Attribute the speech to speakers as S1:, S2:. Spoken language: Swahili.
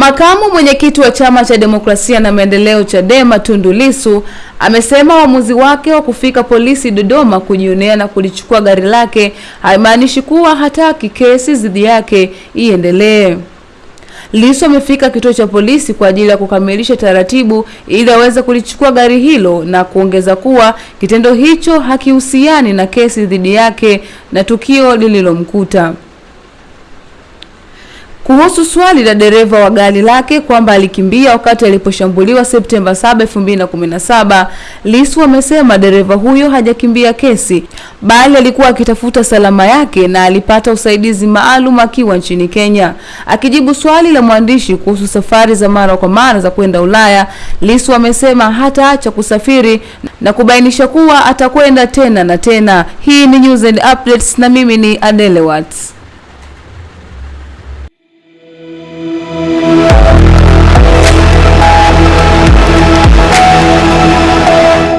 S1: Makamu mwenyekiti wa chama cha demokrasia na maendeleo Chadema Tundu Lissu amesema uamuzi wake wa kufika polisi Dodoma kujionea na kulichukua gari lake haimaanishi kuwa hataki kesi dhidi yake iendelee. Lissu amefika kituo cha polisi kwa ajili ya kukamilisha taratibu ili aweze kulichukua gari hilo na kuongeza kuwa kitendo hicho hakihusiani na kesi dhidi yake na tukio lililomkuta. Kuhusu swali la dereva wa gari lake kwamba alikimbia wakati aliposhambuliwa Septemba 7, 2017, Lissu amesema dereva huyo hajakimbia kesi bali alikuwa akitafuta salama yake na alipata usaidizi maalum akiwa nchini Kenya. Akijibu swali la mwandishi kuhusu safari za mara kwa mara za kwenda Ulaya, Lissu amesema hataacha kusafiri na kubainisha kuwa atakwenda tena na tena. Hii ni News and Updates na mimi ni Adele Watts.